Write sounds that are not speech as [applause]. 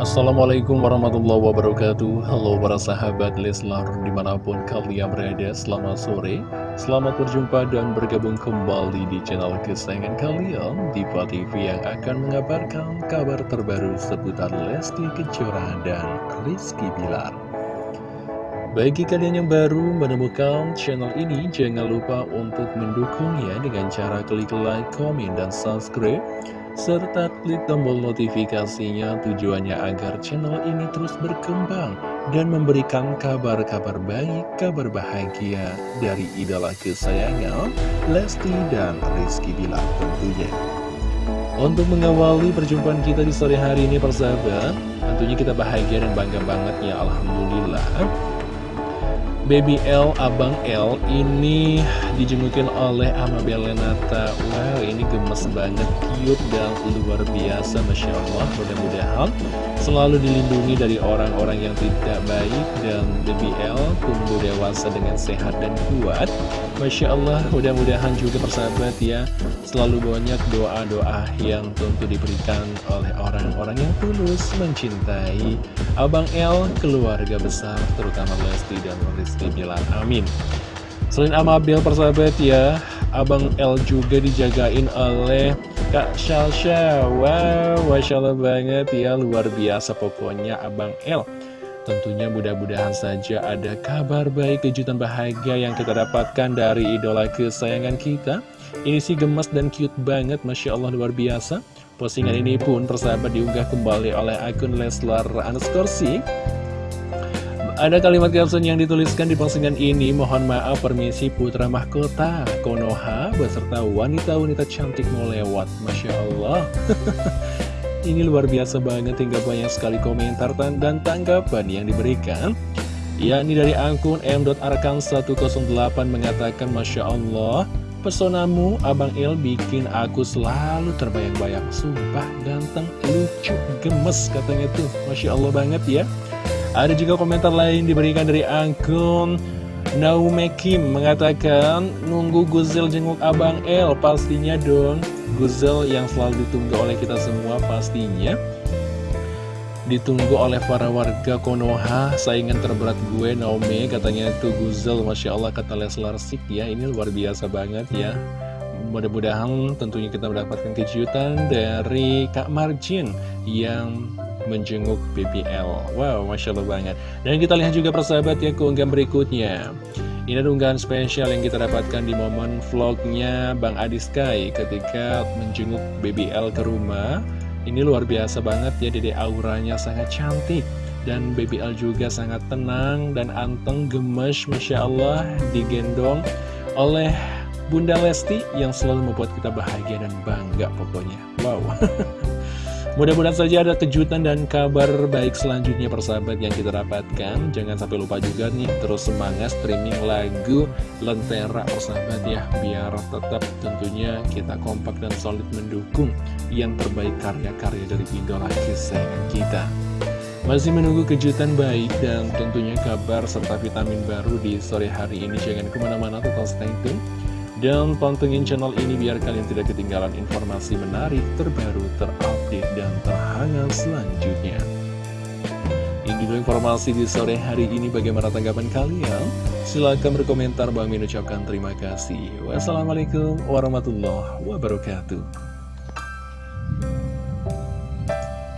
Assalamualaikum warahmatullahi wabarakatuh. Halo para sahabat Leslar di mana pun kalian berada Selamat sore. Selamat berjumpa dan bergabung kembali di channel kesayangan kalian Diva TV yang akan mengabarkan kabar terbaru seputar Lesti Kejora dan Rizky Bilar. Bagi kalian yang baru menemukan channel ini, jangan lupa untuk mendukungnya dengan cara klik like, komen, dan subscribe serta klik tombol notifikasinya tujuannya agar channel ini terus berkembang dan memberikan kabar-kabar baik, kabar bahagia dari idola kesayangan Lesti dan Rizky Bilar tentunya. Untuk mengawali perjumpaan kita di sore hari ini persahabat, tentunya kita bahagia dan bangga banget ya Alhamdulillah Baby L, Abang L ini dijengukin oleh Amabel Lenata Wow, ini gemes banget, cute dan luar biasa Masya Allah, mudah-mudahan selalu dilindungi dari orang-orang yang tidak baik Dan Baby L tumbuh dewasa dengan sehat dan kuat. Masya Allah, mudah-mudahan juga persahabat ya Selalu banyak doa-doa yang tentu diberikan oleh orang-orang yang tulus mencintai Abang L, keluarga besar, terutama Lesti dan Rizky Bilar, amin. Selain Amabel persahabat ya Abang L juga dijagain oleh Kak Shalsha Wow, Masya Allah banget ya Luar biasa pokoknya Abang L Tentunya mudah-mudahan saja ada kabar baik, kejutan bahagia yang kita dapatkan dari idola kesayangan kita Ini sih gemes dan cute banget, Masya Allah luar biasa Postingan ini pun persahabat diunggah kembali oleh akun Leslar underscore ada kalimat caption yang dituliskan di postingan ini, mohon maaf permisi putra mahkota Konoha beserta wanita-wanita cantik mau lewat, Masya Allah. [laughs] ini luar biasa banget hingga banyak sekali komentar dan tanggapan yang diberikan. Yakni dari akun m.arkan108 mengatakan, Masya Allah, Pesonamu, Abang Il bikin aku selalu terbayang-bayang. Sumpah, ganteng, lucu, gemes katanya tuh. Masya Allah banget ya. Ada juga komentar lain diberikan dari akun Naumekim mengatakan nunggu Guzel jenguk Abang El pastinya dong. Guzel yang selalu ditunggu oleh kita semua pastinya ditunggu oleh para warga Konoha. Saingan terberat gue Naomi. Katanya itu Guzel. Masya Allah kata Leslar Sik ya. Ini luar biasa banget ya. Mudah-mudahan tentunya kita mendapatkan kejutan dari Kak Marjin yang menjenguk BBL Wow, Masya Allah banget. Dan kita lihat juga persahabat ya keunggahan berikutnya. Ini ada unggahan spesial yang kita dapatkan di momen vlognya Bang Adi Sky Ketika menjenguk BBL ke rumah Ini luar biasa banget ya Dede auranya sangat cantik. Dan BBL juga sangat tenang dan anteng gemes Masya Allah digendong oleh Bunda Lesti yang selalu membuat kita bahagia dan bangga pokoknya. Wow [laughs] Mudah-mudahan saja ada kejutan dan kabar baik selanjutnya persahabat yang kita dapatkan. Jangan sampai lupa juga nih terus semangat streaming lagu Lentera persahabat ya. Biar tetap tentunya kita kompak dan solid mendukung yang terbaik karya-karya dari idola kesayangan kita. Masih menunggu kejutan baik dan tentunya kabar serta vitamin baru di sore hari ini. Jangan ke mana-mana tetap stay tune. Dan pantengin channel ini biar kalian tidak ketinggalan informasi menarik, terbaru, terupdate, dan terhangat selanjutnya. Ini dulu informasi di sore hari ini bagaimana tanggapan kalian? Silahkan berkomentar, Bang Min ucapkan terima kasih. Wassalamualaikum warahmatullahi wabarakatuh.